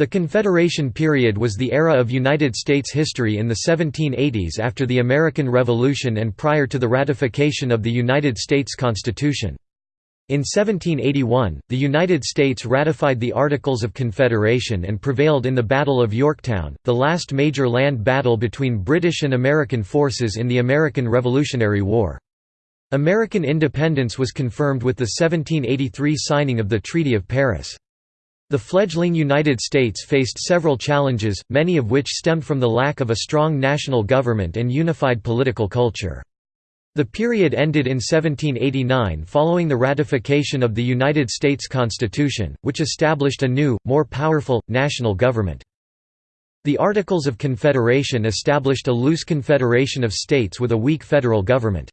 The Confederation period was the era of United States history in the 1780s after the American Revolution and prior to the ratification of the United States Constitution. In 1781, the United States ratified the Articles of Confederation and prevailed in the Battle of Yorktown, the last major land battle between British and American forces in the American Revolutionary War. American independence was confirmed with the 1783 signing of the Treaty of Paris. The fledgling United States faced several challenges, many of which stemmed from the lack of a strong national government and unified political culture. The period ended in 1789 following the ratification of the United States Constitution, which established a new, more powerful, national government. The Articles of Confederation established a loose confederation of states with a weak federal government.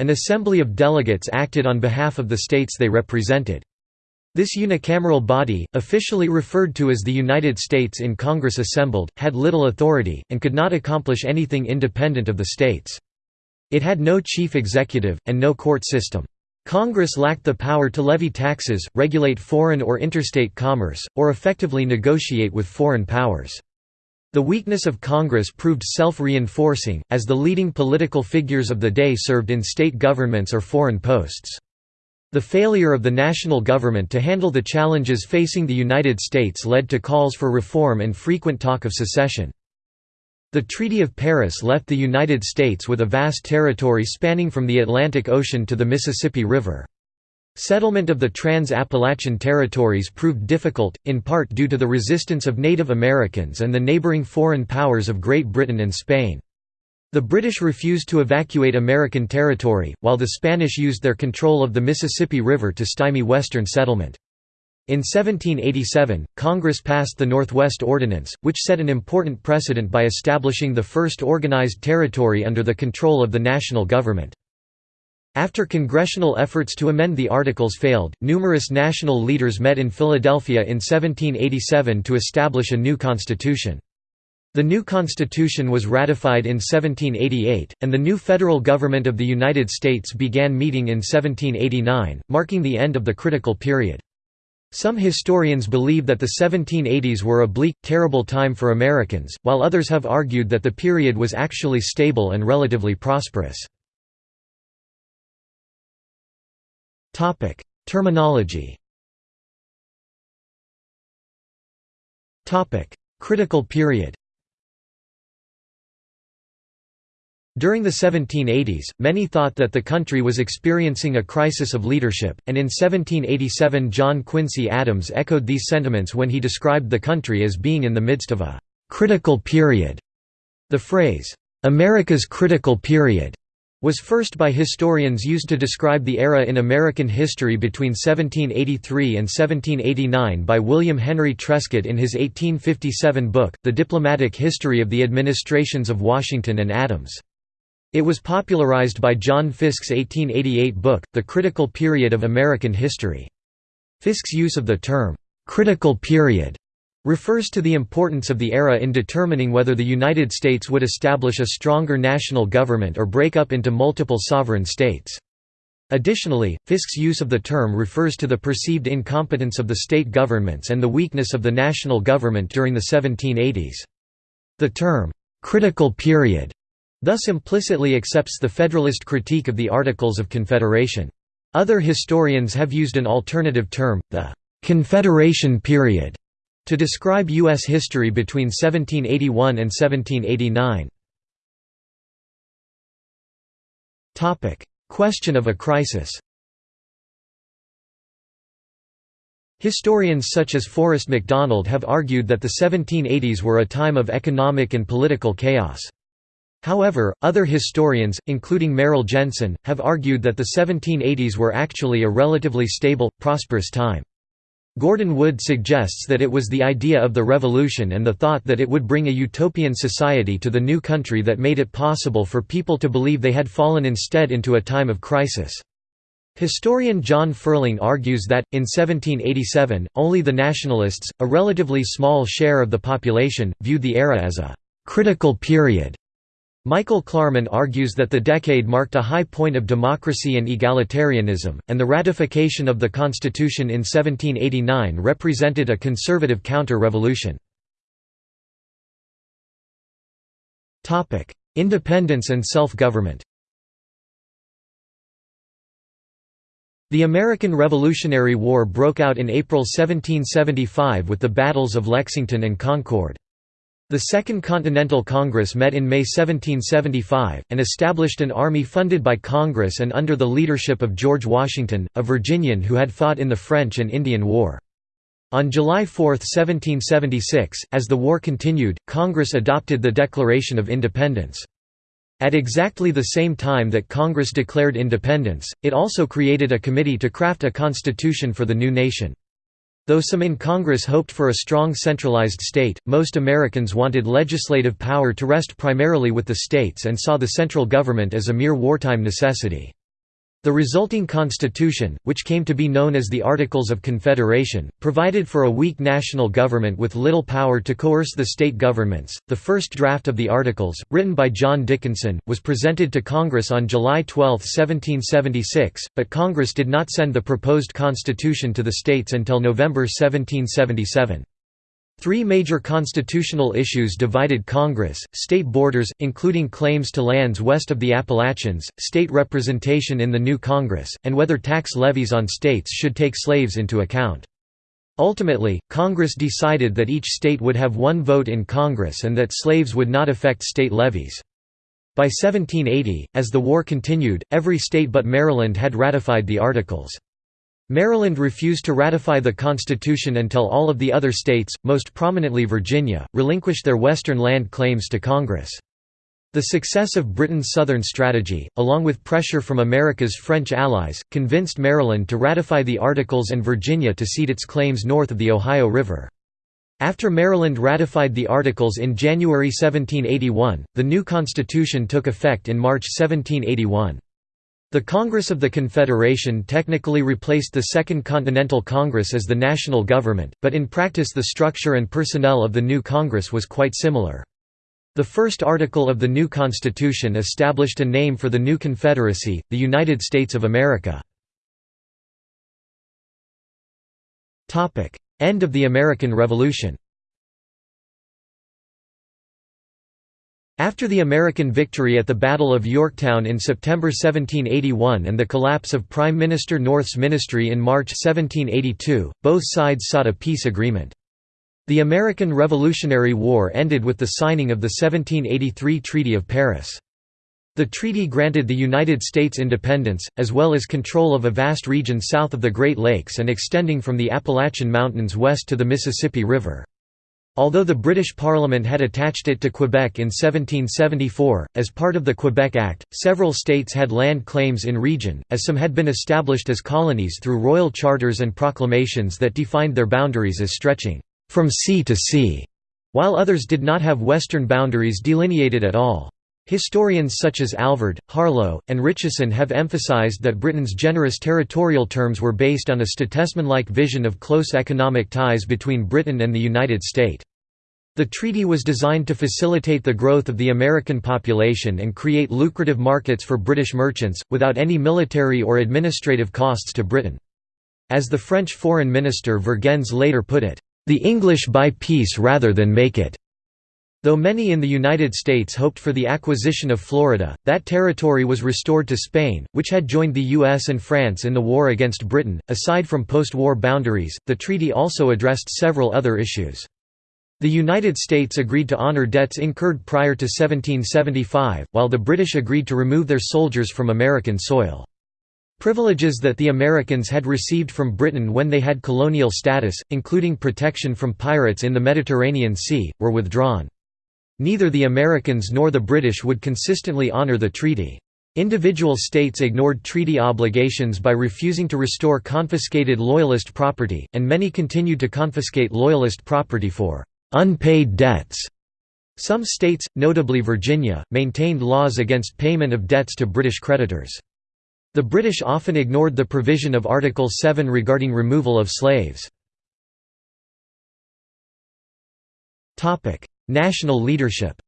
An assembly of delegates acted on behalf of the states they represented. This unicameral body, officially referred to as the United States in Congress assembled, had little authority, and could not accomplish anything independent of the states. It had no chief executive, and no court system. Congress lacked the power to levy taxes, regulate foreign or interstate commerce, or effectively negotiate with foreign powers. The weakness of Congress proved self-reinforcing, as the leading political figures of the day served in state governments or foreign posts. The failure of the national government to handle the challenges facing the United States led to calls for reform and frequent talk of secession. The Treaty of Paris left the United States with a vast territory spanning from the Atlantic Ocean to the Mississippi River. Settlement of the Trans-Appalachian territories proved difficult, in part due to the resistance of Native Americans and the neighboring foreign powers of Great Britain and Spain. The British refused to evacuate American territory, while the Spanish used their control of the Mississippi River to stymie Western settlement. In 1787, Congress passed the Northwest Ordinance, which set an important precedent by establishing the first organized territory under the control of the national government. After congressional efforts to amend the Articles failed, numerous national leaders met in Philadelphia in 1787 to establish a new constitution. The new constitution was ratified in 1788, and the new federal government of the United States began meeting in 1789, marking the end of the critical period. Some historians believe that the 1780s were a bleak, terrible time for Americans, while others have argued that the period was actually stable and relatively prosperous. Terminology. Critical period. During the 1780s, many thought that the country was experiencing a crisis of leadership, and in 1787 John Quincy Adams echoed these sentiments when he described the country as being in the midst of a «critical period». The phrase, «America's critical period» was first by historians used to describe the era in American history between 1783 and 1789 by William Henry Trescot in his 1857 book, The Diplomatic History of the Administrations of Washington and Adams. It was popularized by John Fiske's 1888 book, The Critical Period of American History. Fiske's use of the term, "'critical period' refers to the importance of the era in determining whether the United States would establish a stronger national government or break up into multiple sovereign states. Additionally, Fiske's use of the term refers to the perceived incompetence of the state governments and the weakness of the national government during the 1780s. The term, "'critical period' thus implicitly accepts the Federalist critique of the Articles of Confederation. Other historians have used an alternative term, the "'Confederation period' To describe U.S. history between 1781 and 1789 Question of a crisis Historians such as Forrest McDonald have argued that the 1780s were a time of economic and political chaos. However, other historians, including Merrill Jensen, have argued that the 1780s were actually a relatively stable, prosperous time. Gordon Wood suggests that it was the idea of the revolution and the thought that it would bring a utopian society to the new country that made it possible for people to believe they had fallen instead into a time of crisis. Historian John Ferling argues that, in 1787, only the nationalists, a relatively small share of the population, viewed the era as a «critical period». Michael Klarman argues that the decade marked a high point of democracy and egalitarianism, and the ratification of the Constitution in 1789 represented a conservative counter-revolution. Independence and self-government The American Revolutionary War broke out in April 1775 with the battles of Lexington and Concord. The Second Continental Congress met in May 1775, and established an army funded by Congress and under the leadership of George Washington, a Virginian who had fought in the French and Indian War. On July 4, 1776, as the war continued, Congress adopted the Declaration of Independence. At exactly the same time that Congress declared independence, it also created a committee to craft a constitution for the new nation. Though some in Congress hoped for a strong centralized state, most Americans wanted legislative power to rest primarily with the states and saw the central government as a mere wartime necessity. The resulting constitution, which came to be known as the Articles of Confederation, provided for a weak national government with little power to coerce the state governments. The first draft of the Articles, written by John Dickinson, was presented to Congress on July 12, 1776, but Congress did not send the proposed constitution to the states until November 1777. Three major constitutional issues divided Congress, state borders, including claims to lands west of the Appalachians, state representation in the new Congress, and whether tax levies on states should take slaves into account. Ultimately, Congress decided that each state would have one vote in Congress and that slaves would not affect state levies. By 1780, as the war continued, every state but Maryland had ratified the Articles. Maryland refused to ratify the Constitution until all of the other states, most prominently Virginia, relinquished their western land claims to Congress. The success of Britain's Southern strategy, along with pressure from America's French allies, convinced Maryland to ratify the Articles and Virginia to cede its claims north of the Ohio River. After Maryland ratified the Articles in January 1781, the new Constitution took effect in March 1781. The Congress of the Confederation technically replaced the Second Continental Congress as the national government, but in practice the structure and personnel of the new Congress was quite similar. The first article of the new Constitution established a name for the new Confederacy, the United States of America. End of the American Revolution After the American victory at the Battle of Yorktown in September 1781 and the collapse of Prime Minister North's ministry in March 1782, both sides sought a peace agreement. The American Revolutionary War ended with the signing of the 1783 Treaty of Paris. The treaty granted the United States independence, as well as control of a vast region south of the Great Lakes and extending from the Appalachian Mountains west to the Mississippi River. Although the British Parliament had attached it to Quebec in 1774, as part of the Quebec Act, several states had land claims in region, as some had been established as colonies through royal charters and proclamations that defined their boundaries as stretching from sea to sea, while others did not have western boundaries delineated at all. Historians such as Alvord, Harlow, and Ritcheson have emphasized that Britain's generous territorial terms were based on a statesman-like vision of close economic ties between Britain and the United States. The treaty was designed to facilitate the growth of the American population and create lucrative markets for British merchants, without any military or administrative costs to Britain. As the French foreign minister Vergennes later put it, "...the English buy peace rather than make it." Though many in the United States hoped for the acquisition of Florida, that territory was restored to Spain, which had joined the US and France in the war against Britain. Aside from post war boundaries, the treaty also addressed several other issues. The United States agreed to honor debts incurred prior to 1775, while the British agreed to remove their soldiers from American soil. Privileges that the Americans had received from Britain when they had colonial status, including protection from pirates in the Mediterranean Sea, were withdrawn. Neither the Americans nor the British would consistently honor the treaty. Individual states ignored treaty obligations by refusing to restore confiscated Loyalist property, and many continued to confiscate Loyalist property for unpaid debts. Some states, notably Virginia, maintained laws against payment of debts to British creditors. The British often ignored the provision of Article 7 regarding removal of slaves. National leadership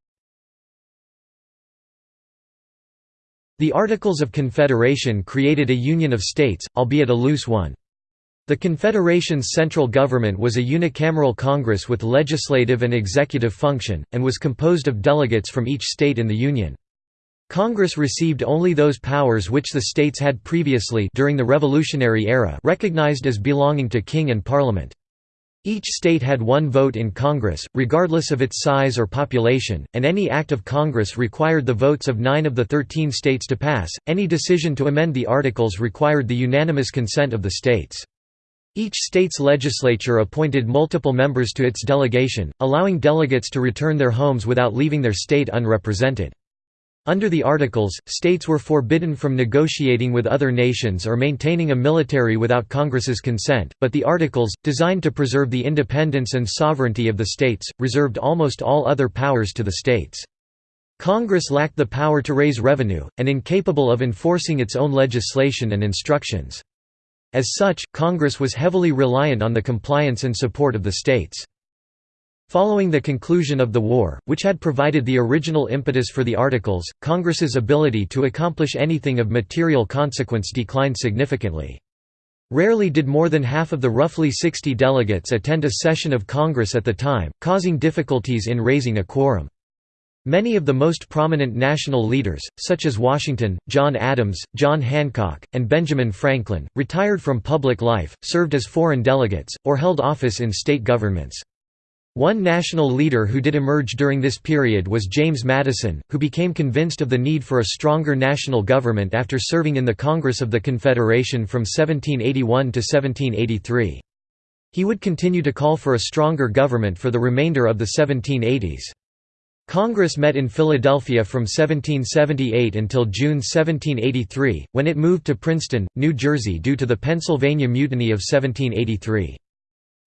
The Articles of Confederation created a union of states, albeit a loose one. The Confederation's central government was a unicameral Congress with legislative and executive function, and was composed of delegates from each state in the Union. Congress received only those powers which the states had previously during the Revolutionary Era recognized as belonging to King and Parliament. Each state had one vote in Congress, regardless of its size or population, and any act of Congress required the votes of nine of the thirteen states to pass. Any decision to amend the Articles required the unanimous consent of the states. Each state's legislature appointed multiple members to its delegation, allowing delegates to return their homes without leaving their state unrepresented. Under the Articles, states were forbidden from negotiating with other nations or maintaining a military without Congress's consent, but the Articles, designed to preserve the independence and sovereignty of the states, reserved almost all other powers to the states. Congress lacked the power to raise revenue, and incapable of enforcing its own legislation and instructions. As such, Congress was heavily reliant on the compliance and support of the states. Following the conclusion of the war, which had provided the original impetus for the Articles, Congress's ability to accomplish anything of material consequence declined significantly. Rarely did more than half of the roughly 60 delegates attend a session of Congress at the time, causing difficulties in raising a quorum. Many of the most prominent national leaders, such as Washington, John Adams, John Hancock, and Benjamin Franklin, retired from public life, served as foreign delegates, or held office in state governments. One national leader who did emerge during this period was James Madison, who became convinced of the need for a stronger national government after serving in the Congress of the Confederation from 1781 to 1783. He would continue to call for a stronger government for the remainder of the 1780s. Congress met in Philadelphia from 1778 until June 1783, when it moved to Princeton, New Jersey due to the Pennsylvania Mutiny of 1783.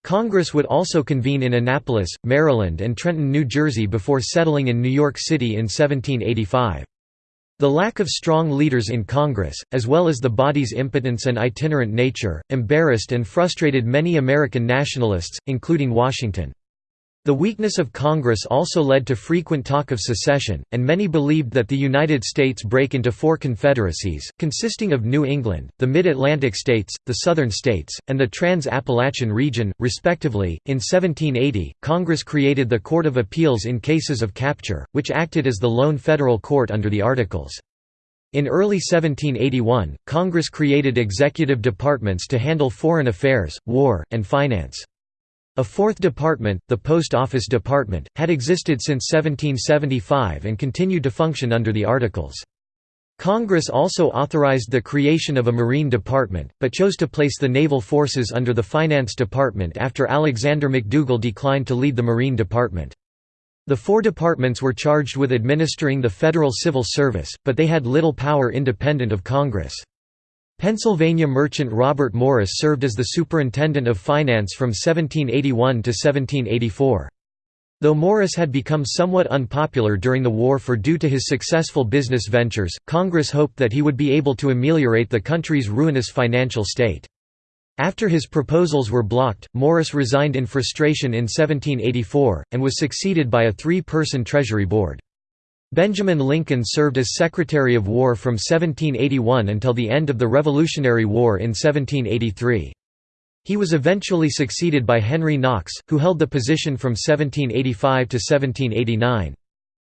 Congress would also convene in Annapolis, Maryland and Trenton, New Jersey before settling in New York City in 1785. The lack of strong leaders in Congress, as well as the body's impotence and itinerant nature, embarrassed and frustrated many American nationalists, including Washington. The weakness of Congress also led to frequent talk of secession, and many believed that the United States break into four confederacies, consisting of New England, the Mid-Atlantic states, the Southern states, and the Trans-Appalachian region, respectively. In 1780, Congress created the Court of Appeals in cases of capture, which acted as the lone federal court under the Articles. In early 1781, Congress created executive departments to handle foreign affairs, war, and finance. A fourth department, the Post Office Department, had existed since 1775 and continued to function under the Articles. Congress also authorized the creation of a Marine Department, but chose to place the naval forces under the Finance Department after Alexander McDougall declined to lead the Marine Department. The four departments were charged with administering the federal civil service, but they had little power independent of Congress. Pennsylvania merchant Robert Morris served as the Superintendent of Finance from 1781 to 1784. Though Morris had become somewhat unpopular during the war for due to his successful business ventures, Congress hoped that he would be able to ameliorate the country's ruinous financial state. After his proposals were blocked, Morris resigned in frustration in 1784, and was succeeded by a three-person Treasury Board. Benjamin Lincoln served as Secretary of War from 1781 until the end of the Revolutionary War in 1783. He was eventually succeeded by Henry Knox, who held the position from 1785 to 1789.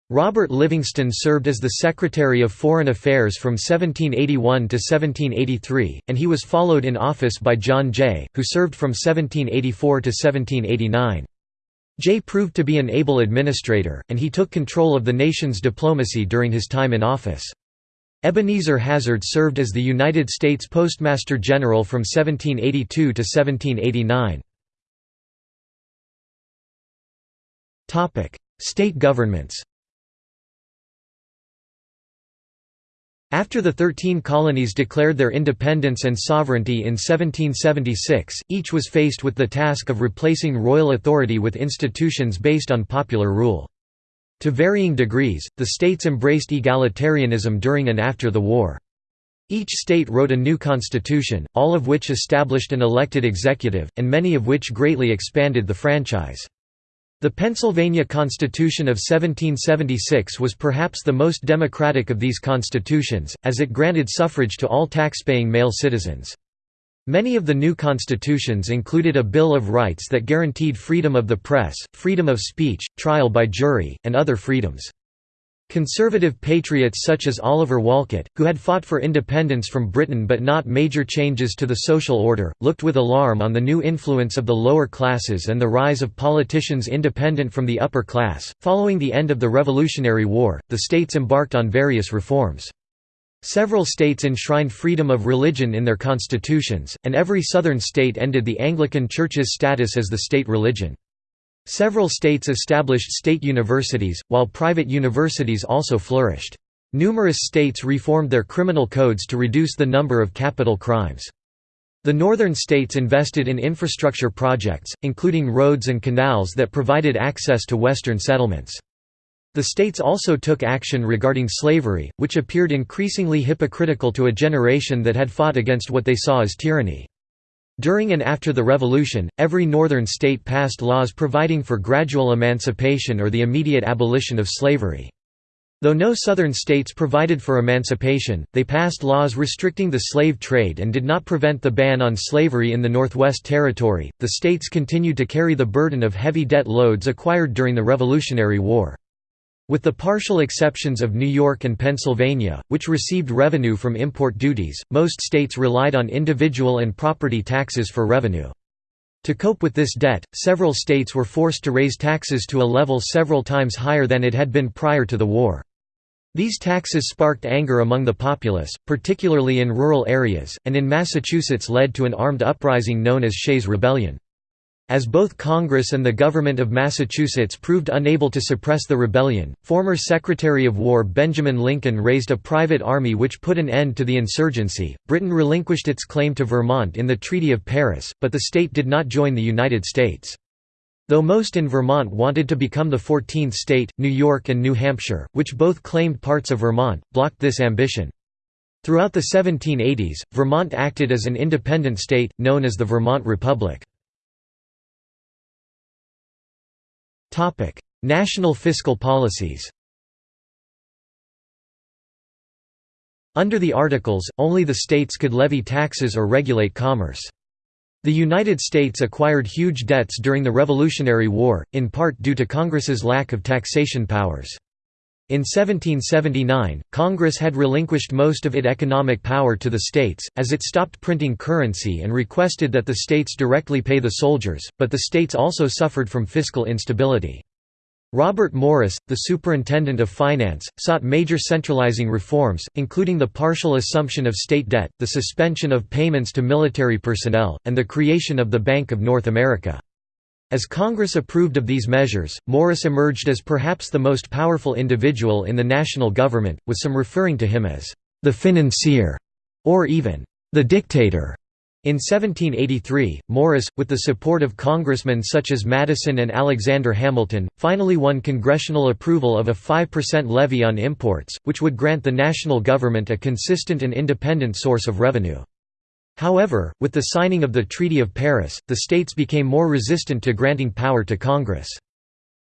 Robert Livingston served as the Secretary of Foreign Affairs from 1781 to 1783, and he was followed in office by John Jay, who served from 1784 to 1789. Jay proved to be an able administrator, and he took control of the nation's diplomacy during his time in office. Ebenezer Hazard served as the United States Postmaster General from 1782 to 1789. State governments After the Thirteen Colonies declared their independence and sovereignty in 1776, each was faced with the task of replacing royal authority with institutions based on popular rule. To varying degrees, the states embraced egalitarianism during and after the war. Each state wrote a new constitution, all of which established an elected executive, and many of which greatly expanded the franchise. The Pennsylvania Constitution of 1776 was perhaps the most democratic of these constitutions, as it granted suffrage to all taxpaying male citizens. Many of the new constitutions included a Bill of Rights that guaranteed freedom of the press, freedom of speech, trial by jury, and other freedoms. Conservative patriots such as Oliver Wolcott, who had fought for independence from Britain but not major changes to the social order, looked with alarm on the new influence of the lower classes and the rise of politicians independent from the upper class. Following the end of the Revolutionary War, the states embarked on various reforms. Several states enshrined freedom of religion in their constitutions, and every southern state ended the Anglican Church's status as the state religion. Several states established state universities, while private universities also flourished. Numerous states reformed their criminal codes to reduce the number of capital crimes. The northern states invested in infrastructure projects, including roads and canals that provided access to western settlements. The states also took action regarding slavery, which appeared increasingly hypocritical to a generation that had fought against what they saw as tyranny. During and after the Revolution, every northern state passed laws providing for gradual emancipation or the immediate abolition of slavery. Though no southern states provided for emancipation, they passed laws restricting the slave trade and did not prevent the ban on slavery in the Northwest Territory. The states continued to carry the burden of heavy debt loads acquired during the Revolutionary War. With the partial exceptions of New York and Pennsylvania, which received revenue from import duties, most states relied on individual and property taxes for revenue. To cope with this debt, several states were forced to raise taxes to a level several times higher than it had been prior to the war. These taxes sparked anger among the populace, particularly in rural areas, and in Massachusetts led to an armed uprising known as Shays' Rebellion. As both Congress and the government of Massachusetts proved unable to suppress the rebellion, former Secretary of War Benjamin Lincoln raised a private army which put an end to the insurgency. Britain relinquished its claim to Vermont in the Treaty of Paris, but the state did not join the United States. Though most in Vermont wanted to become the 14th state, New York and New Hampshire, which both claimed parts of Vermont, blocked this ambition. Throughout the 1780s, Vermont acted as an independent state, known as the Vermont Republic. National fiscal policies Under the Articles, only the states could levy taxes or regulate commerce. The United States acquired huge debts during the Revolutionary War, in part due to Congress's lack of taxation powers. In 1779, Congress had relinquished most of its economic power to the states, as it stopped printing currency and requested that the states directly pay the soldiers, but the states also suffered from fiscal instability. Robert Morris, the Superintendent of Finance, sought major centralizing reforms, including the partial assumption of state debt, the suspension of payments to military personnel, and the creation of the Bank of North America. As Congress approved of these measures, Morris emerged as perhaps the most powerful individual in the national government, with some referring to him as the financier or even the dictator. In 1783, Morris, with the support of congressmen such as Madison and Alexander Hamilton, finally won congressional approval of a 5% levy on imports, which would grant the national government a consistent and independent source of revenue. However, with the signing of the Treaty of Paris, the states became more resistant to granting power to Congress.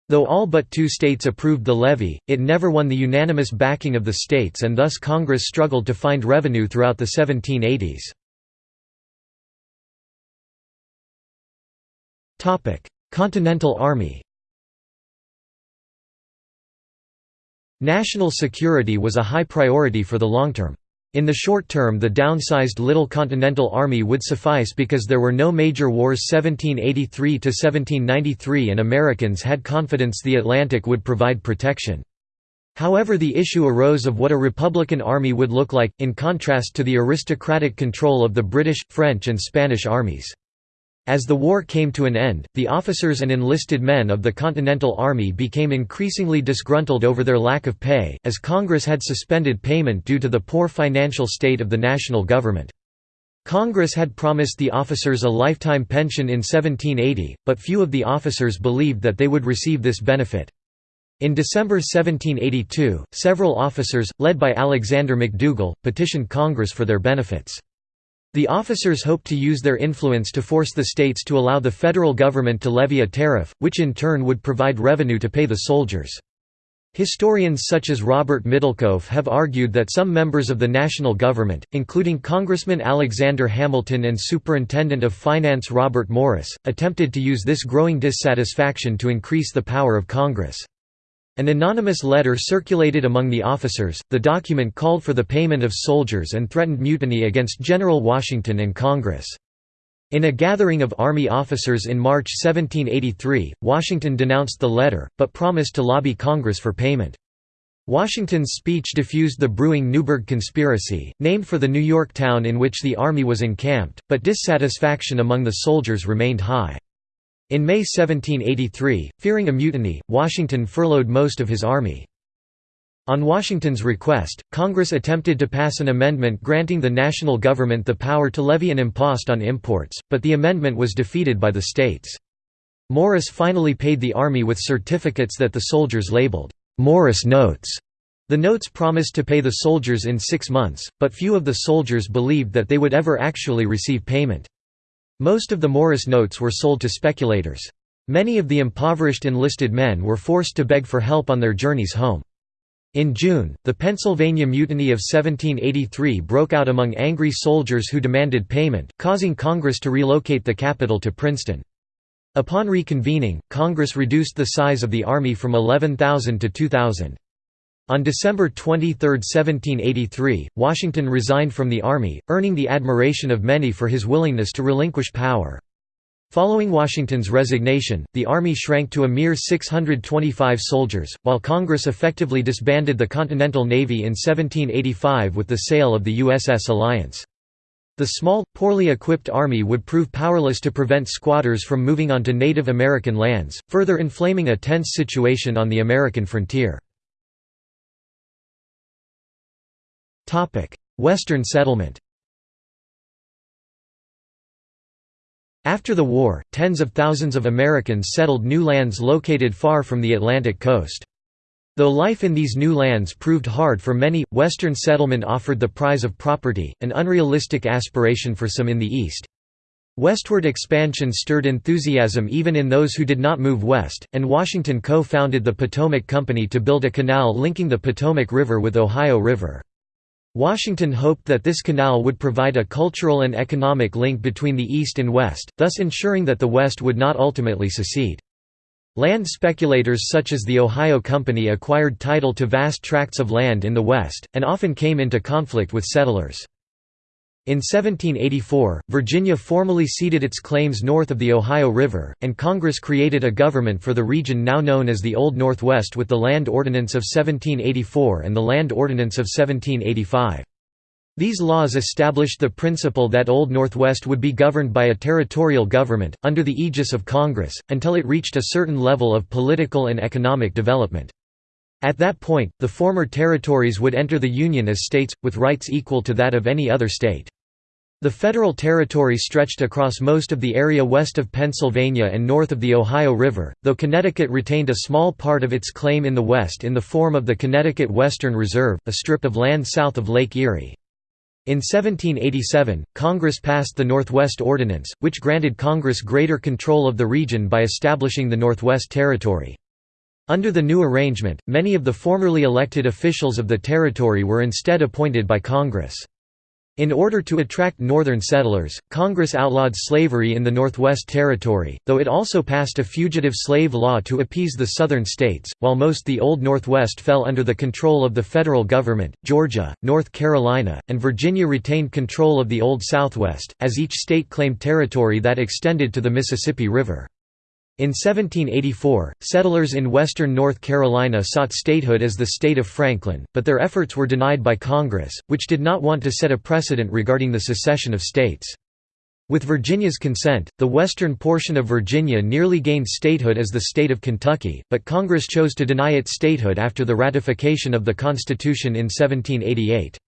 Though all but two states approved the levy, it never won the unanimous backing of the states and thus Congress struggled to find revenue throughout the 1780s. Continental Army National security was a high priority for the long term. In the short term the downsized Little Continental Army would suffice because there were no major wars 1783–1793 and Americans had confidence the Atlantic would provide protection. However the issue arose of what a Republican army would look like, in contrast to the aristocratic control of the British, French and Spanish armies. As the war came to an end, the officers and enlisted men of the Continental Army became increasingly disgruntled over their lack of pay, as Congress had suspended payment due to the poor financial state of the national government. Congress had promised the officers a lifetime pension in 1780, but few of the officers believed that they would receive this benefit. In December 1782, several officers, led by Alexander McDougall, petitioned Congress for their benefits. The officers hoped to use their influence to force the states to allow the federal government to levy a tariff, which in turn would provide revenue to pay the soldiers. Historians such as Robert Middlekauff have argued that some members of the national government, including Congressman Alexander Hamilton and Superintendent of Finance Robert Morris, attempted to use this growing dissatisfaction to increase the power of Congress. An anonymous letter circulated among the officers, the document called for the payment of soldiers and threatened mutiny against General Washington and Congress. In a gathering of Army officers in March 1783, Washington denounced the letter, but promised to lobby Congress for payment. Washington's speech diffused the brewing Newburgh Conspiracy, named for the New York town in which the Army was encamped, but dissatisfaction among the soldiers remained high. In May 1783, fearing a mutiny, Washington furloughed most of his army. On Washington's request, Congress attempted to pass an amendment granting the national government the power to levy an impost on imports, but the amendment was defeated by the states. Morris finally paid the Army with certificates that the soldiers labeled, "'Morris Notes'". The notes promised to pay the soldiers in six months, but few of the soldiers believed that they would ever actually receive payment. Most of the Morris notes were sold to speculators. Many of the impoverished enlisted men were forced to beg for help on their journeys home. In June, the Pennsylvania Mutiny of 1783 broke out among angry soldiers who demanded payment, causing Congress to relocate the capital to Princeton. Upon reconvening, Congress reduced the size of the Army from 11,000 to 2,000. On December 23, 1783, Washington resigned from the Army, earning the admiration of many for his willingness to relinquish power. Following Washington's resignation, the Army shrank to a mere 625 soldiers, while Congress effectively disbanded the Continental Navy in 1785 with the sale of the USS Alliance. The small, poorly equipped Army would prove powerless to prevent squatters from moving onto Native American lands, further inflaming a tense situation on the American frontier. Western settlement After the war, tens of thousands of Americans settled new lands located far from the Atlantic coast. Though life in these new lands proved hard for many, Western settlement offered the prize of property, an unrealistic aspiration for some in the East. Westward expansion stirred enthusiasm even in those who did not move west, and Washington co-founded the Potomac Company to build a canal linking the Potomac River with Ohio River. Washington hoped that this canal would provide a cultural and economic link between the East and West, thus ensuring that the West would not ultimately secede. Land speculators such as the Ohio Company acquired title to vast tracts of land in the West, and often came into conflict with settlers. In 1784, Virginia formally ceded its claims north of the Ohio River, and Congress created a government for the region now known as the Old Northwest with the Land Ordinance of 1784 and the Land Ordinance of 1785. These laws established the principle that Old Northwest would be governed by a territorial government, under the aegis of Congress, until it reached a certain level of political and economic development. At that point, the former territories would enter the Union as states, with rights equal to that of any other state. The federal territory stretched across most of the area west of Pennsylvania and north of the Ohio River, though Connecticut retained a small part of its claim in the west in the form of the Connecticut Western Reserve, a strip of land south of Lake Erie. In 1787, Congress passed the Northwest Ordinance, which granted Congress greater control of the region by establishing the Northwest Territory. Under the new arrangement, many of the formerly elected officials of the territory were instead appointed by Congress. In order to attract northern settlers, Congress outlawed slavery in the Northwest Territory, though it also passed a fugitive slave law to appease the southern states. While most the Old Northwest fell under the control of the federal government, Georgia, North Carolina, and Virginia retained control of the Old Southwest, as each state claimed territory that extended to the Mississippi River. In 1784, settlers in western North Carolina sought statehood as the state of Franklin, but their efforts were denied by Congress, which did not want to set a precedent regarding the secession of states. With Virginia's consent, the western portion of Virginia nearly gained statehood as the state of Kentucky, but Congress chose to deny it statehood after the ratification of the Constitution in 1788.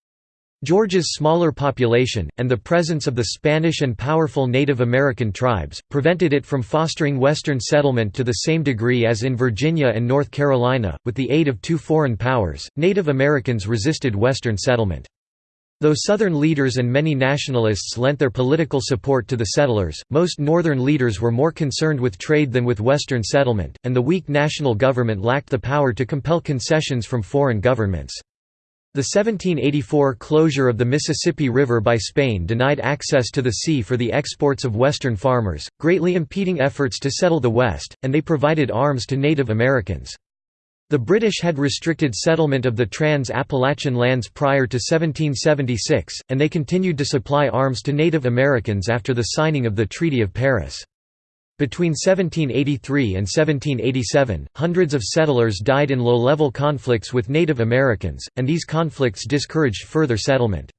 Georgia's smaller population, and the presence of the Spanish and powerful Native American tribes, prevented it from fostering Western settlement to the same degree as in Virginia and North Carolina. With the aid of two foreign powers, Native Americans resisted Western settlement. Though Southern leaders and many nationalists lent their political support to the settlers, most Northern leaders were more concerned with trade than with Western settlement, and the weak national government lacked the power to compel concessions from foreign governments. The 1784 closure of the Mississippi River by Spain denied access to the sea for the exports of Western farmers, greatly impeding efforts to settle the West, and they provided arms to Native Americans. The British had restricted settlement of the Trans-Appalachian lands prior to 1776, and they continued to supply arms to Native Americans after the signing of the Treaty of Paris. Between 1783 and 1787, hundreds of settlers died in low-level conflicts with Native Americans, and these conflicts discouraged further settlement.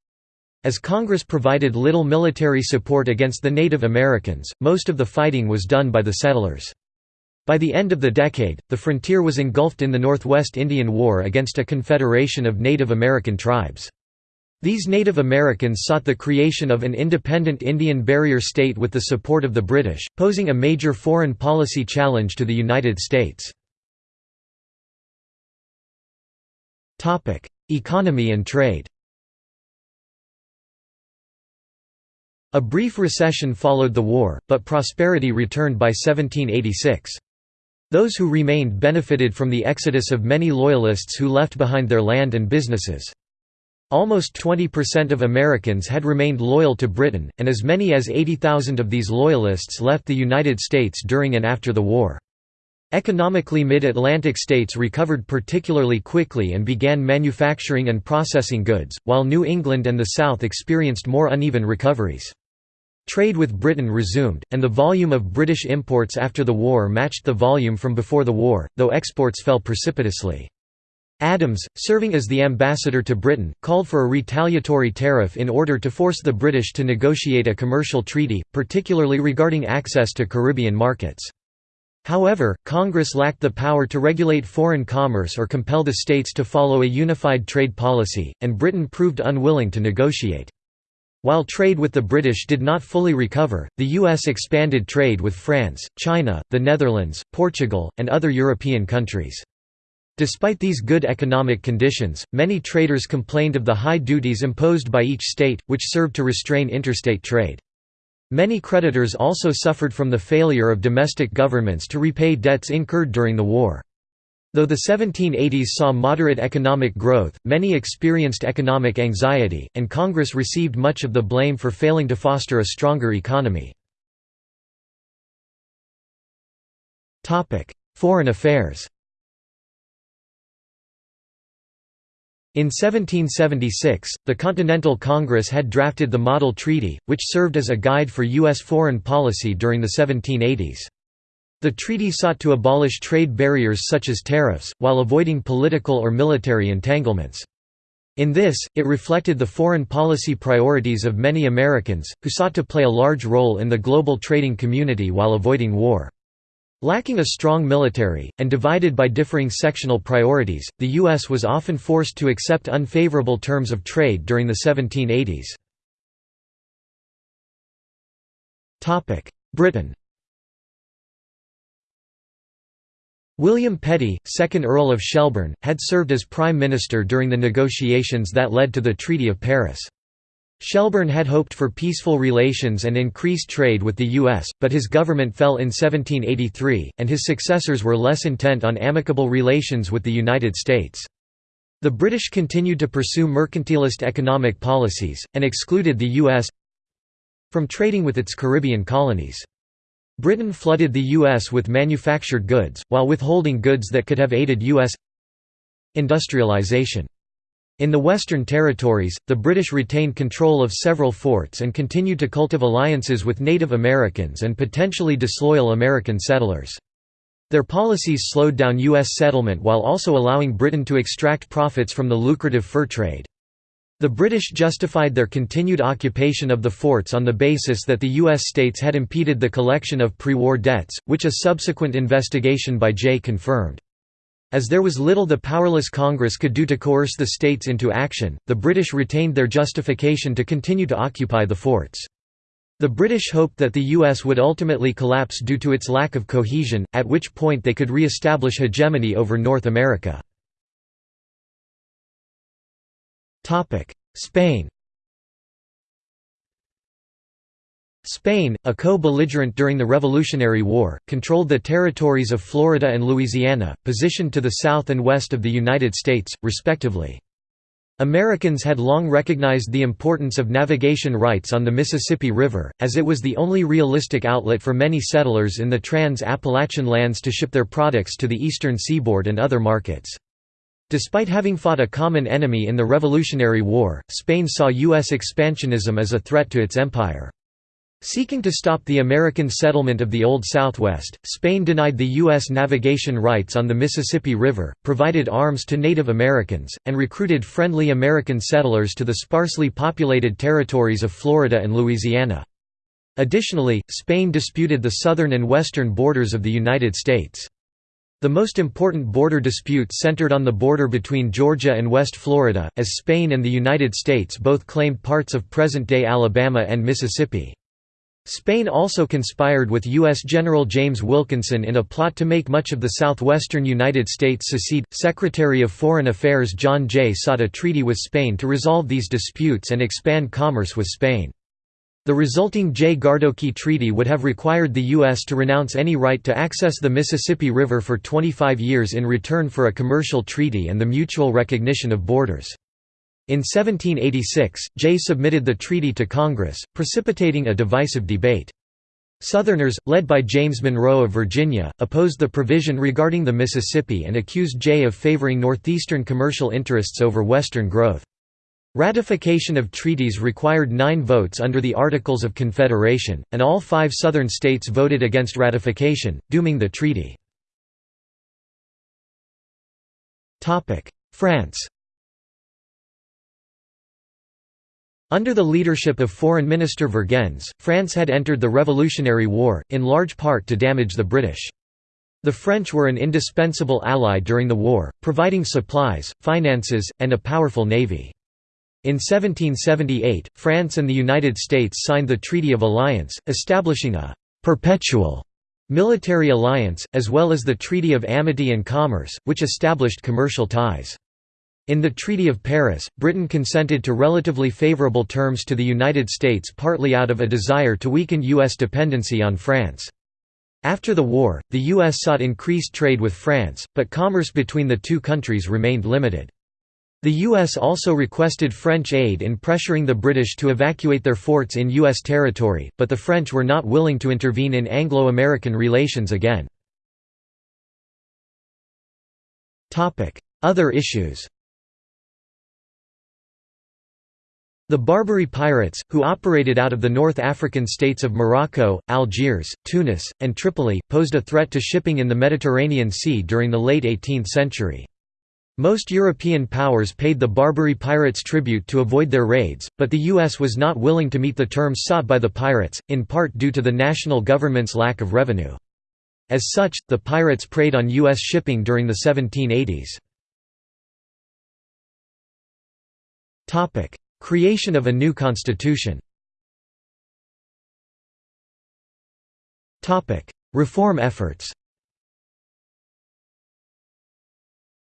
As Congress provided little military support against the Native Americans, most of the fighting was done by the settlers. By the end of the decade, the frontier was engulfed in the Northwest Indian War against a confederation of Native American tribes. These Native Americans sought the creation of an independent Indian barrier state with the support of the British, posing a major foreign policy challenge to the United States. Economy and trade A brief recession followed the war, but prosperity returned by 1786. Those who remained benefited from the exodus of many Loyalists who left behind their land and businesses. Almost 20% of Americans had remained loyal to Britain, and as many as 80,000 of these Loyalists left the United States during and after the war. Economically mid-Atlantic states recovered particularly quickly and began manufacturing and processing goods, while New England and the South experienced more uneven recoveries. Trade with Britain resumed, and the volume of British imports after the war matched the volume from before the war, though exports fell precipitously. Adams, serving as the ambassador to Britain, called for a retaliatory tariff in order to force the British to negotiate a commercial treaty, particularly regarding access to Caribbean markets. However, Congress lacked the power to regulate foreign commerce or compel the states to follow a unified trade policy, and Britain proved unwilling to negotiate. While trade with the British did not fully recover, the U.S. expanded trade with France, China, the Netherlands, Portugal, and other European countries. Despite these good economic conditions, many traders complained of the high duties imposed by each state, which served to restrain interstate trade. Many creditors also suffered from the failure of domestic governments to repay debts incurred during the war. Though the 1780s saw moderate economic growth, many experienced economic anxiety, and Congress received much of the blame for failing to foster a stronger economy. Foreign affairs In 1776, the Continental Congress had drafted the Model Treaty, which served as a guide for U.S. foreign policy during the 1780s. The treaty sought to abolish trade barriers such as tariffs, while avoiding political or military entanglements. In this, it reflected the foreign policy priorities of many Americans, who sought to play a large role in the global trading community while avoiding war. Lacking a strong military, and divided by differing sectional priorities, the U.S. was often forced to accept unfavorable terms of trade during the 1780s. Britain William Petty, 2nd Earl of Shelburne, had served as Prime Minister during the negotiations that led to the Treaty of Paris. Shelburne had hoped for peaceful relations and increased trade with the U.S., but his government fell in 1783, and his successors were less intent on amicable relations with the United States. The British continued to pursue mercantilist economic policies, and excluded the U.S. from trading with its Caribbean colonies. Britain flooded the U.S. with manufactured goods, while withholding goods that could have aided U.S. industrialization. In the Western Territories, the British retained control of several forts and continued to cultivate alliances with Native Americans and potentially disloyal American settlers. Their policies slowed down U.S. settlement while also allowing Britain to extract profits from the lucrative fur trade. The British justified their continued occupation of the forts on the basis that the U.S. states had impeded the collection of pre-war debts, which a subsequent investigation by Jay confirmed. As there was little the powerless Congress could do to coerce the states into action, the British retained their justification to continue to occupy the forts. The British hoped that the US would ultimately collapse due to its lack of cohesion, at which point they could re-establish hegemony over North America. Spain Spain, a co-belligerent during the Revolutionary War, controlled the territories of Florida and Louisiana, positioned to the south and west of the United States, respectively. Americans had long recognized the importance of navigation rights on the Mississippi River, as it was the only realistic outlet for many settlers in the trans-Appalachian lands to ship their products to the eastern seaboard and other markets. Despite having fought a common enemy in the Revolutionary War, Spain saw U.S. expansionism as a threat to its empire. Seeking to stop the American settlement of the Old Southwest, Spain denied the U.S. navigation rights on the Mississippi River, provided arms to Native Americans, and recruited friendly American settlers to the sparsely populated territories of Florida and Louisiana. Additionally, Spain disputed the southern and western borders of the United States. The most important border dispute centered on the border between Georgia and West Florida, as Spain and the United States both claimed parts of present-day Alabama and Mississippi. Spain also conspired with U.S. General James Wilkinson in a plot to make much of the southwestern United States secede. Secretary of Foreign Affairs John Jay sought a treaty with Spain to resolve these disputes and expand commerce with Spain. The resulting Jay-Gardoqui Treaty would have required the U.S. to renounce any right to access the Mississippi River for 25 years in return for a commercial treaty and the mutual recognition of borders. In 1786, Jay submitted the treaty to Congress, precipitating a divisive debate. Southerners, led by James Monroe of Virginia, opposed the provision regarding the Mississippi and accused Jay of favoring northeastern commercial interests over western growth. Ratification of treaties required nine votes under the Articles of Confederation, and all five Southern states voted against ratification, dooming the treaty. France Under the leadership of Foreign Minister Vergennes, France had entered the Revolutionary War, in large part to damage the British. The French were an indispensable ally during the war, providing supplies, finances, and a powerful navy. In 1778, France and the United States signed the Treaty of Alliance, establishing a «perpetual» military alliance, as well as the Treaty of Amity and Commerce, which established commercial ties. In the Treaty of Paris, Britain consented to relatively favourable terms to the United States partly out of a desire to weaken U.S. dependency on France. After the war, the U.S. sought increased trade with France, but commerce between the two countries remained limited. The U.S. also requested French aid in pressuring the British to evacuate their forts in U.S. territory, but the French were not willing to intervene in Anglo-American relations again. Other issues The Barbary pirates, who operated out of the North African states of Morocco, Algiers, Tunis, and Tripoli, posed a threat to shipping in the Mediterranean Sea during the late 18th century. Most European powers paid the Barbary pirates tribute to avoid their raids, but the U.S. was not willing to meet the terms sought by the pirates, in part due to the national government's lack of revenue. As such, the pirates preyed on U.S. shipping during the 1780s. Creation of a new constitution Reform efforts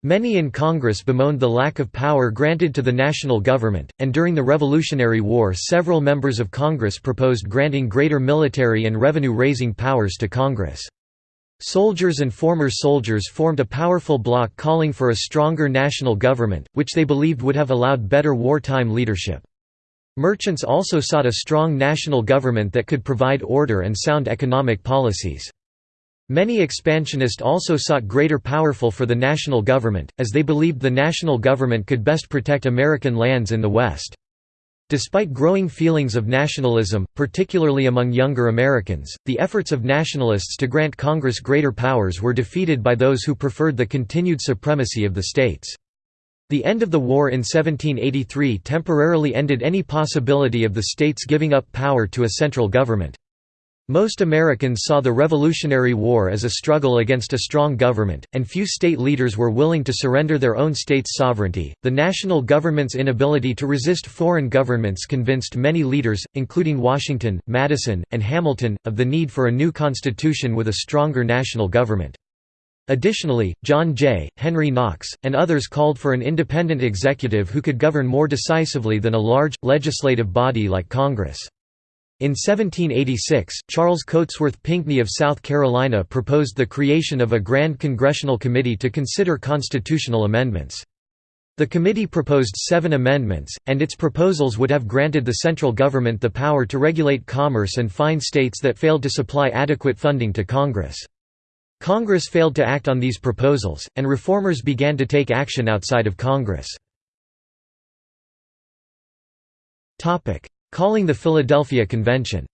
Many in Congress bemoaned the lack of power granted to the national government, and during the Revolutionary War several members of Congress proposed granting greater military and revenue-raising powers to Congress. Soldiers and former soldiers formed a powerful bloc calling for a stronger national government, which they believed would have allowed better wartime leadership. Merchants also sought a strong national government that could provide order and sound economic policies. Many expansionists also sought greater powerful for the national government, as they believed the national government could best protect American lands in the West. Despite growing feelings of nationalism, particularly among younger Americans, the efforts of nationalists to grant Congress greater powers were defeated by those who preferred the continued supremacy of the states. The end of the war in 1783 temporarily ended any possibility of the states giving up power to a central government. Most Americans saw the Revolutionary War as a struggle against a strong government, and few state leaders were willing to surrender their own state's sovereignty. The national government's inability to resist foreign governments convinced many leaders, including Washington, Madison, and Hamilton, of the need for a new constitution with a stronger national government. Additionally, John Jay, Henry Knox, and others called for an independent executive who could govern more decisively than a large, legislative body like Congress. In 1786, Charles Cotesworth Pinckney of South Carolina proposed the creation of a Grand Congressional Committee to consider constitutional amendments. The committee proposed seven amendments, and its proposals would have granted the central government the power to regulate commerce and fine states that failed to supply adequate funding to Congress. Congress failed to act on these proposals, and reformers began to take action outside of Congress. Calling the Philadelphia Convention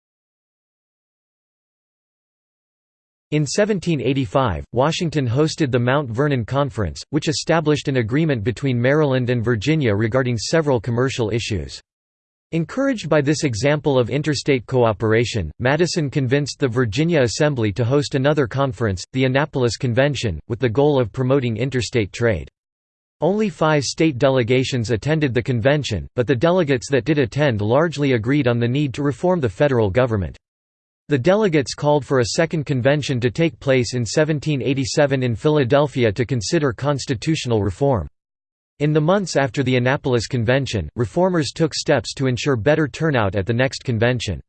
In 1785, Washington hosted the Mount Vernon Conference, which established an agreement between Maryland and Virginia regarding several commercial issues. Encouraged by this example of interstate cooperation, Madison convinced the Virginia Assembly to host another conference, the Annapolis Convention, with the goal of promoting interstate trade. Only five state delegations attended the convention, but the delegates that did attend largely agreed on the need to reform the federal government. The delegates called for a second convention to take place in 1787 in Philadelphia to consider constitutional reform. In the months after the Annapolis Convention, reformers took steps to ensure better turnout at the next convention.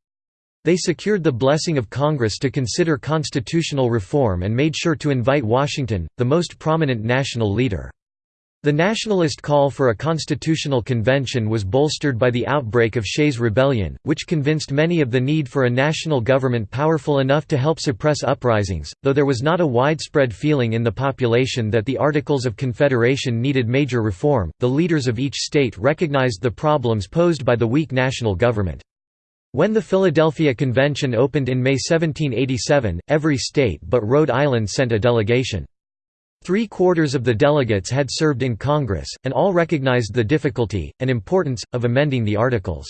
They secured the blessing of Congress to consider constitutional reform and made sure to invite Washington, the most prominent national leader. The nationalist call for a constitutional convention was bolstered by the outbreak of Shays' Rebellion, which convinced many of the need for a national government powerful enough to help suppress uprisings, though there was not a widespread feeling in the population that the Articles of Confederation needed major reform. The leaders of each state recognized the problems posed by the weak national government. When the Philadelphia Convention opened in May 1787, every state but Rhode Island sent a delegation. Three-quarters of the delegates had served in Congress, and all recognized the difficulty, and importance, of amending the Articles.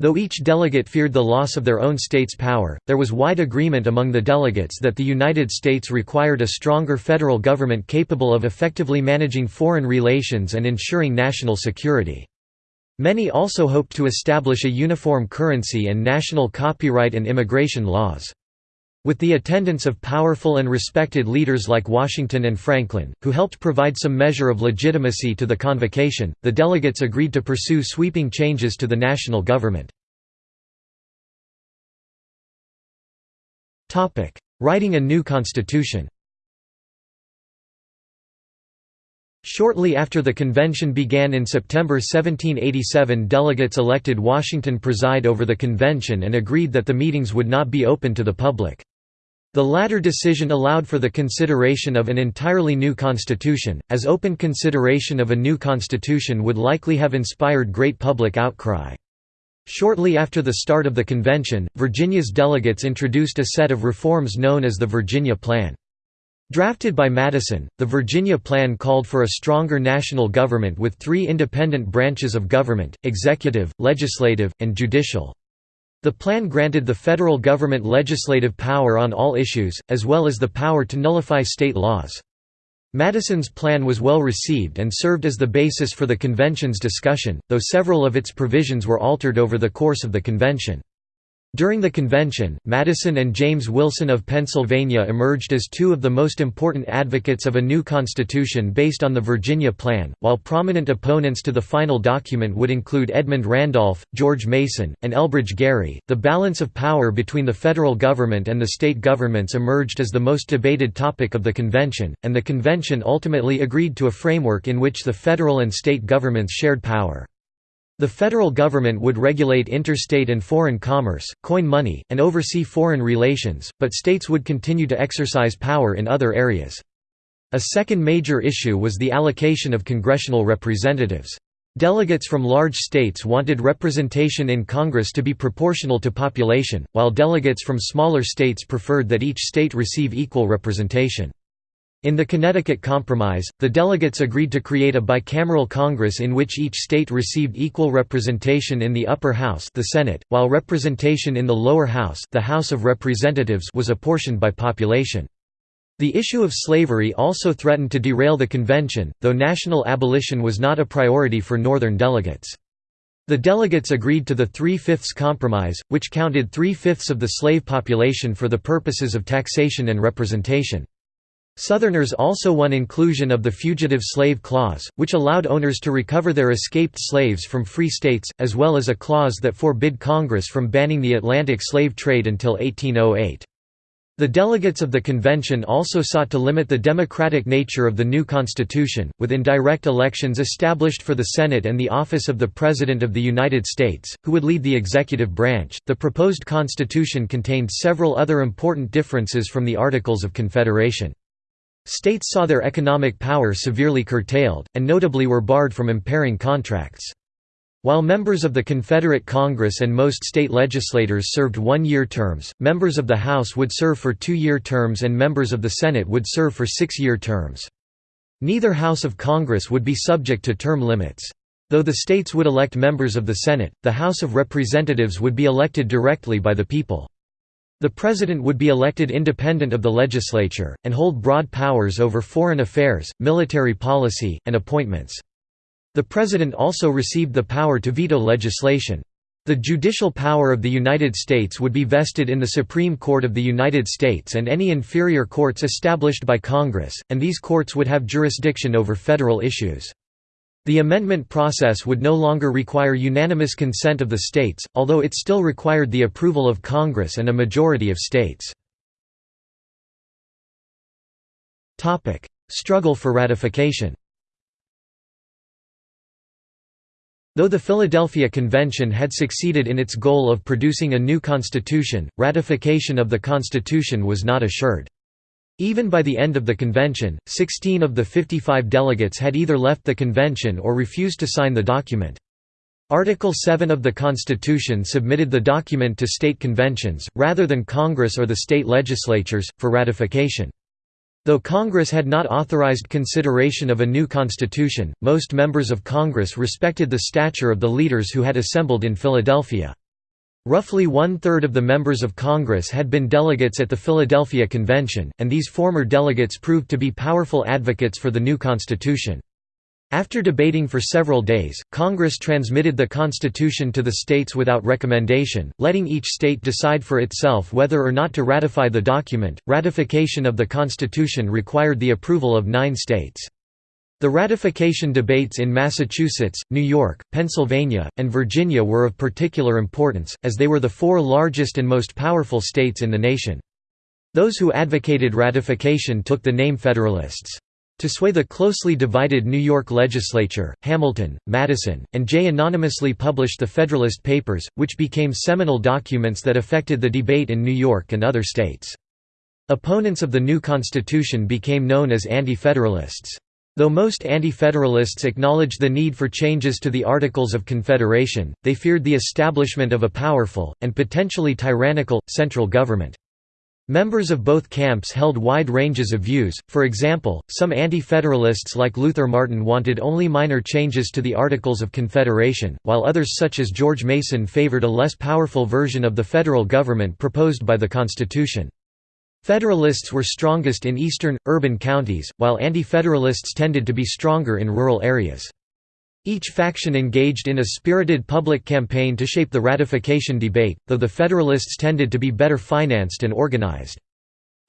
Though each delegate feared the loss of their own state's power, there was wide agreement among the delegates that the United States required a stronger federal government capable of effectively managing foreign relations and ensuring national security. Many also hoped to establish a uniform currency and national copyright and immigration laws. With the attendance of powerful and respected leaders like Washington and Franklin, who helped provide some measure of legitimacy to the convocation, the delegates agreed to pursue sweeping changes to the national government. Writing a new constitution Shortly after the convention began in September 1787 delegates elected Washington preside over the convention and agreed that the meetings would not be open to the public. The latter decision allowed for the consideration of an entirely new constitution, as open consideration of a new constitution would likely have inspired great public outcry. Shortly after the start of the convention, Virginia's delegates introduced a set of reforms known as the Virginia Plan. Drafted by Madison, the Virginia Plan called for a stronger national government with three independent branches of government, executive, legislative, and judicial. The plan granted the federal government legislative power on all issues, as well as the power to nullify state laws. Madison's plan was well received and served as the basis for the convention's discussion, though several of its provisions were altered over the course of the convention. During the convention, Madison and James Wilson of Pennsylvania emerged as two of the most important advocates of a new constitution based on the Virginia Plan, while prominent opponents to the final document would include Edmund Randolph, George Mason, and Elbridge Gerry. The balance of power between the federal government and the state governments emerged as the most debated topic of the convention, and the convention ultimately agreed to a framework in which the federal and state governments shared power. The federal government would regulate interstate and foreign commerce, coin money, and oversee foreign relations, but states would continue to exercise power in other areas. A second major issue was the allocation of congressional representatives. Delegates from large states wanted representation in Congress to be proportional to population, while delegates from smaller states preferred that each state receive equal representation. In the Connecticut Compromise, the delegates agreed to create a bicameral Congress in which each state received equal representation in the upper house the Senate, while representation in the lower house the House of Representatives was apportioned by population. The issue of slavery also threatened to derail the convention, though national abolition was not a priority for Northern delegates. The delegates agreed to the Three-Fifths Compromise, which counted three-fifths of the slave population for the purposes of taxation and representation. Southerners also won inclusion of the Fugitive Slave Clause, which allowed owners to recover their escaped slaves from free states, as well as a clause that forbid Congress from banning the Atlantic slave trade until 1808. The delegates of the convention also sought to limit the democratic nature of the new constitution, with indirect elections established for the Senate and the office of the President of the United States, who would lead the executive branch. The proposed constitution contained several other important differences from the Articles of Confederation. States saw their economic power severely curtailed, and notably were barred from impairing contracts. While members of the Confederate Congress and most state legislators served one-year terms, members of the House would serve for two-year terms and members of the Senate would serve for six-year terms. Neither House of Congress would be subject to term limits. Though the states would elect members of the Senate, the House of Representatives would be elected directly by the people. The President would be elected independent of the legislature, and hold broad powers over foreign affairs, military policy, and appointments. The President also received the power to veto legislation. The judicial power of the United States would be vested in the Supreme Court of the United States and any inferior courts established by Congress, and these courts would have jurisdiction over federal issues. The amendment process would no longer require unanimous consent of the states, although it still required the approval of Congress and a majority of states. Struggle for ratification Though the Philadelphia Convention had succeeded in its goal of producing a new constitution, ratification of the constitution was not assured. Even by the end of the convention, 16 of the 55 delegates had either left the convention or refused to sign the document. Article 7 of the Constitution submitted the document to state conventions, rather than Congress or the state legislatures, for ratification. Though Congress had not authorized consideration of a new constitution, most members of Congress respected the stature of the leaders who had assembled in Philadelphia. Roughly one-third of the members of Congress had been delegates at the Philadelphia Convention, and these former delegates proved to be powerful advocates for the new Constitution. After debating for several days, Congress transmitted the Constitution to the states without recommendation, letting each state decide for itself whether or not to ratify the document. Ratification of the Constitution required the approval of nine states. The ratification debates in Massachusetts, New York, Pennsylvania, and Virginia were of particular importance, as they were the four largest and most powerful states in the nation. Those who advocated ratification took the name Federalists. To sway the closely divided New York legislature, Hamilton, Madison, and Jay anonymously published the Federalist Papers, which became seminal documents that affected the debate in New York and other states. Opponents of the new Constitution became known as Anti-Federalists. Though most Anti-Federalists acknowledged the need for changes to the Articles of Confederation, they feared the establishment of a powerful, and potentially tyrannical, central government. Members of both camps held wide ranges of views, for example, some Anti-Federalists like Luther Martin wanted only minor changes to the Articles of Confederation, while others such as George Mason favored a less powerful version of the federal government proposed by the Constitution. Federalists were strongest in eastern, urban counties, while Anti-Federalists tended to be stronger in rural areas. Each faction engaged in a spirited public campaign to shape the ratification debate, though the Federalists tended to be better financed and organized.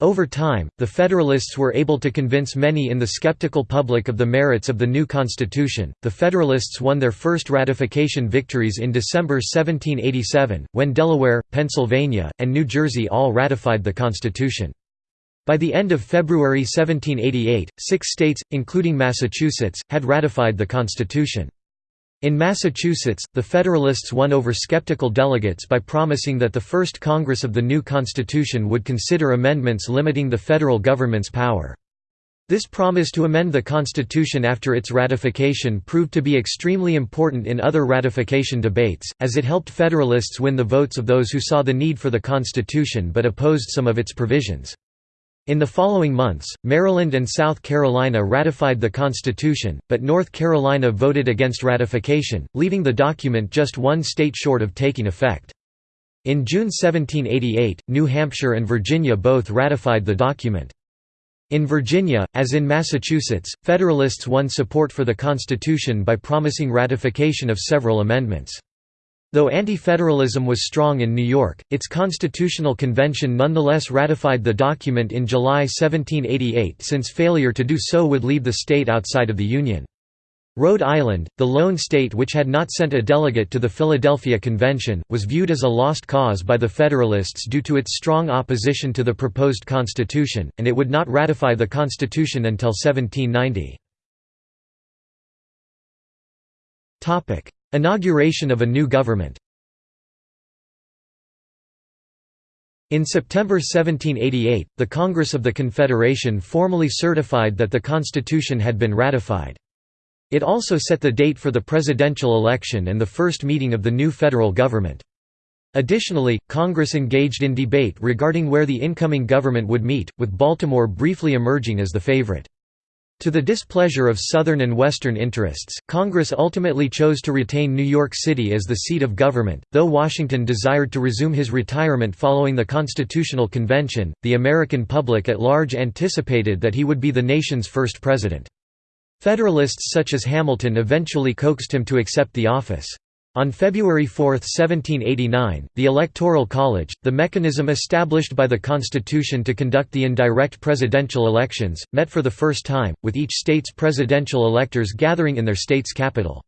Over time, the Federalists were able to convince many in the skeptical public of the merits of the new Constitution. The Federalists won their first ratification victories in December 1787, when Delaware, Pennsylvania, and New Jersey all ratified the Constitution. By the end of February 1788, six states, including Massachusetts, had ratified the Constitution. In Massachusetts, the Federalists won over skeptical delegates by promising that the first Congress of the new Constitution would consider amendments limiting the federal government's power. This promise to amend the Constitution after its ratification proved to be extremely important in other ratification debates, as it helped Federalists win the votes of those who saw the need for the Constitution but opposed some of its provisions. In the following months, Maryland and South Carolina ratified the Constitution, but North Carolina voted against ratification, leaving the document just one state short of taking effect. In June 1788, New Hampshire and Virginia both ratified the document. In Virginia, as in Massachusetts, Federalists won support for the Constitution by promising ratification of several amendments. Though anti-federalism was strong in New York, its constitutional convention nonetheless ratified the document in July 1788 since failure to do so would leave the state outside of the Union. Rhode Island, the lone state which had not sent a delegate to the Philadelphia Convention, was viewed as a lost cause by the Federalists due to its strong opposition to the proposed Constitution, and it would not ratify the Constitution until 1790. Inauguration of a new government In September 1788, the Congress of the Confederation formally certified that the Constitution had been ratified. It also set the date for the presidential election and the first meeting of the new federal government. Additionally, Congress engaged in debate regarding where the incoming government would meet, with Baltimore briefly emerging as the favorite. To the displeasure of Southern and Western interests, Congress ultimately chose to retain New York City as the seat of government. Though Washington desired to resume his retirement following the Constitutional Convention, the American public at large anticipated that he would be the nation's first president. Federalists such as Hamilton eventually coaxed him to accept the office. On February 4, 1789, the Electoral College, the mechanism established by the Constitution to conduct the indirect presidential elections, met for the first time, with each state's presidential electors gathering in their state's capital.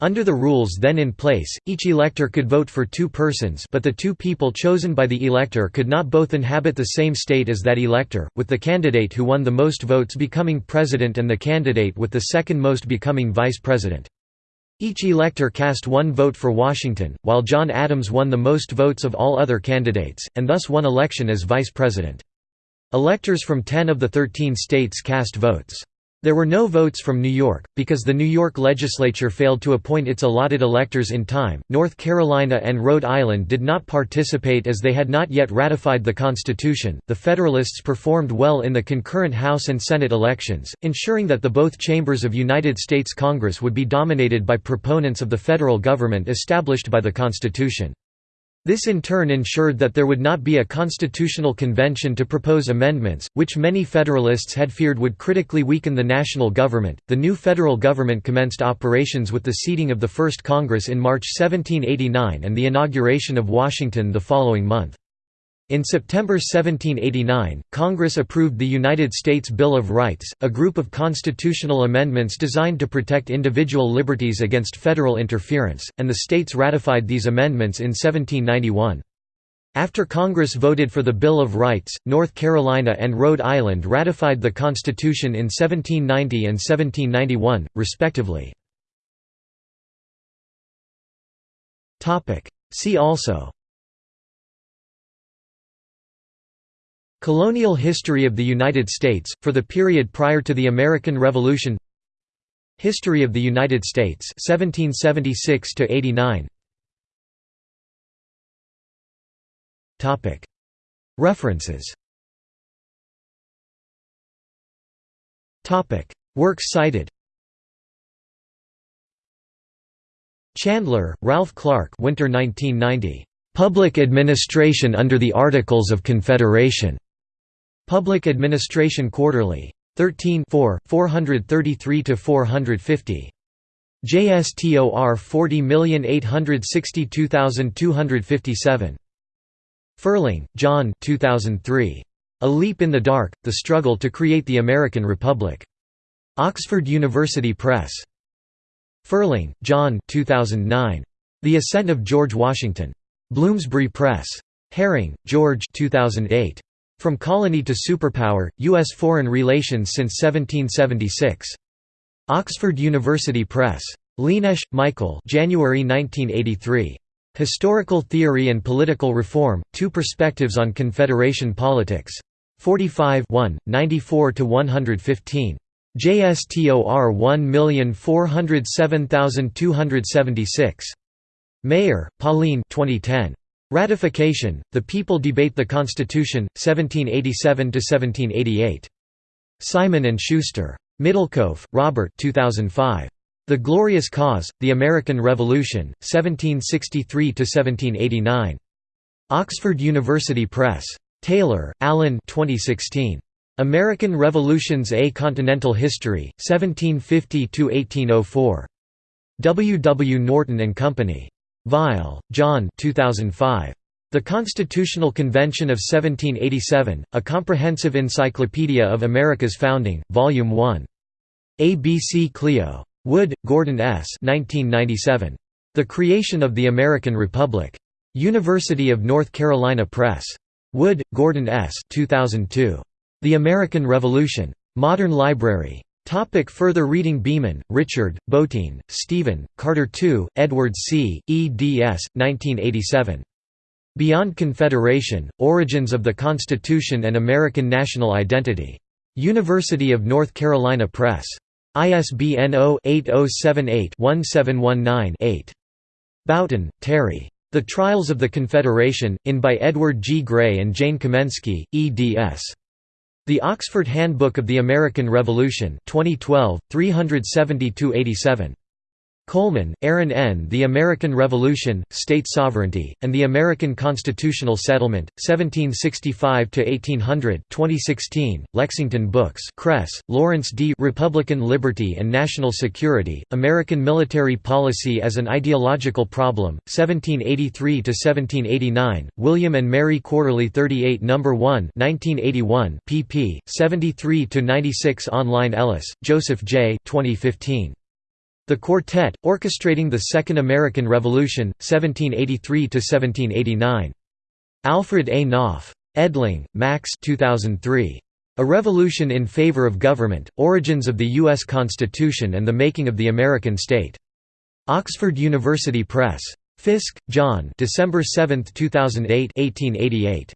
Under the rules then in place, each elector could vote for two persons but the two people chosen by the elector could not both inhabit the same state as that elector, with the candidate who won the most votes becoming president and the candidate with the second most becoming vice president. Each elector cast one vote for Washington, while John Adams won the most votes of all other candidates, and thus won election as vice president. Electors from 10 of the 13 states cast votes. There were no votes from New York, because the New York legislature failed to appoint its allotted electors in time. North Carolina and Rhode Island did not participate as they had not yet ratified the Constitution. The Federalists performed well in the concurrent House and Senate elections, ensuring that the both chambers of United States Congress would be dominated by proponents of the federal government established by the Constitution. This in turn ensured that there would not be a constitutional convention to propose amendments, which many Federalists had feared would critically weaken the national government. The new federal government commenced operations with the seating of the first Congress in March 1789 and the inauguration of Washington the following month. In September 1789, Congress approved the United States Bill of Rights, a group of constitutional amendments designed to protect individual liberties against federal interference, and the states ratified these amendments in 1791. After Congress voted for the Bill of Rights, North Carolina and Rhode Island ratified the Constitution in 1790 and 1791, respectively. See also Colonial history of the United States, for the period prior to the American Revolution. History of the United States 1776 89 References. Works cited. Chandler, Ralph Clark Winter 1990. Public Administration under the Articles of Confederation. Public Administration Quarterly. 13 433–450. JSTOR 40862257. Ferling, John 2003. A Leap in the Dark, The Struggle to Create the American Republic. Oxford University Press. Ferling, John 2009. The Ascent of George Washington. Bloomsbury Press. Herring, George 2008. From Colony to Superpower, U.S. Foreign Relations since 1776. Oxford University Press. Lienesch, Michael January 1983. Historical Theory and Political Reform, Two Perspectives on Confederation Politics. 45 94–115. JSTOR 1407276. Maier, Pauline 2010. Ratification, The People Debate the Constitution, 1787–1788. Simon & Schuster. Middlekauff, Robert 2005. The Glorious Cause, The American Revolution, 1763–1789. Oxford University Press. Taylor, Alan 2016. American Revolutions A Continental History, 1750–1804. W. W. Norton and Company. Vile, John 2005. The Constitutional Convention of 1787, A Comprehensive Encyclopedia of America's Founding, Volume 1. ABC Clio. Wood, Gordon S. 1997. The Creation of the American Republic. University of North Carolina Press. Wood, Gordon S. 2002. The American Revolution. Modern Library. Topic further reading Beeman, Richard, Botein, Stephen, Carter II, Edward C., eds. 1987. Beyond Confederation, Origins of the Constitution and American National Identity. University of North Carolina Press. ISBN 0-8078-1719-8. Bouton, Terry. The Trials of the Confederation, in by Edward G. Gray and Jane Kamensky, eds. The Oxford Handbook of the American Revolution 2012, 372–87. Coleman, Aaron N. The American Revolution, State Sovereignty, and the American Constitutional Settlement, 1765–1800 2016, Lexington Books Cress, Lawrence D. Republican Liberty and National Security, American Military Policy as an Ideological Problem, 1783–1789, William and Mary Quarterly 38 No. 1 1981, pp. 73–96 Online Ellis, Joseph J. 2015. The Quartet, Orchestrating the Second American Revolution, 1783–1789. Alfred A. Knopf. Edling, Max 2003. A Revolution in Favor of Government, Origins of the U.S. Constitution and the Making of the American State. Oxford University Press. Fiske, John December 7, 2008 1888.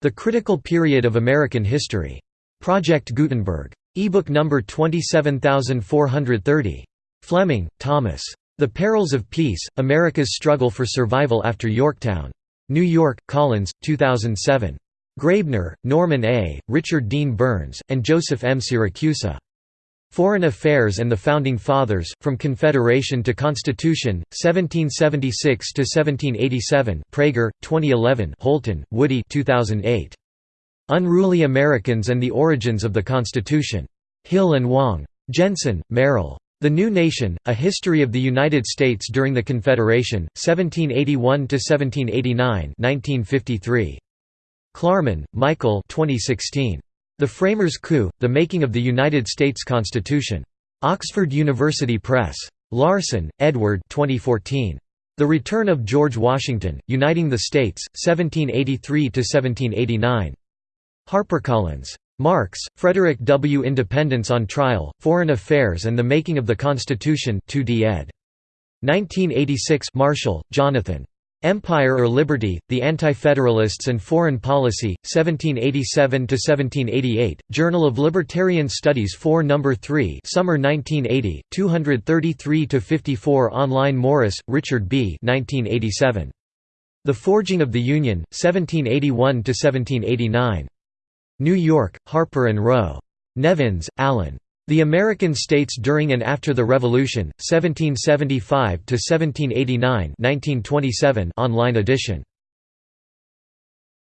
The Critical Period of American History. Project Gutenberg. ebook number 27430. Fleming, Thomas. The Perils of Peace, America's Struggle for Survival After Yorktown. New York, Collins, 2007. Graebner, Norman A., Richard Dean Burns, and Joseph M. Siracusa. Foreign Affairs and the Founding Fathers, From Confederation to Constitution, 1776–1787 Praeger, 2011 Holton, Woody 2008. Unruly Americans and the Origins of the Constitution. Hill and Wang. Jensen, Merrill. The New Nation, A History of the United States During the Confederation, 1781–1789 1953. Klarman, Michael 2016. The Framers' Coup, The Making of the United States Constitution. Oxford University Press. Larson, Edward 2014. The Return of George Washington, Uniting the States, 1783–1789. HarperCollins. Marks, Frederick W. Independence on Trial, Foreign Affairs and the Making of the Constitution 2d ed. 1986 Marshall, Jonathan. Empire or Liberty, The Anti-Federalists and Foreign Policy, 1787–1788, Journal of Libertarian Studies 4 No. 3 Summer 1980, 233–54 Online Morris, Richard B. 1987. The Forging of the Union, 1781–1789. New York, Harper & Row. Nevins, Alan. The American States During and After the Revolution, 1775–1789 1927 online edition.